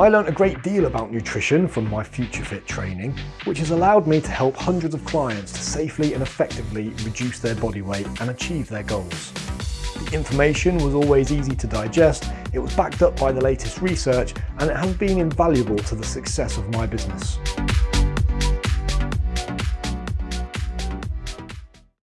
I learned a great deal about nutrition from my Future Fit training, which has allowed me to help hundreds of clients to safely and effectively reduce their body weight and achieve their goals. The information was always easy to digest, it was backed up by the latest research, and it has been invaluable to the success of my business.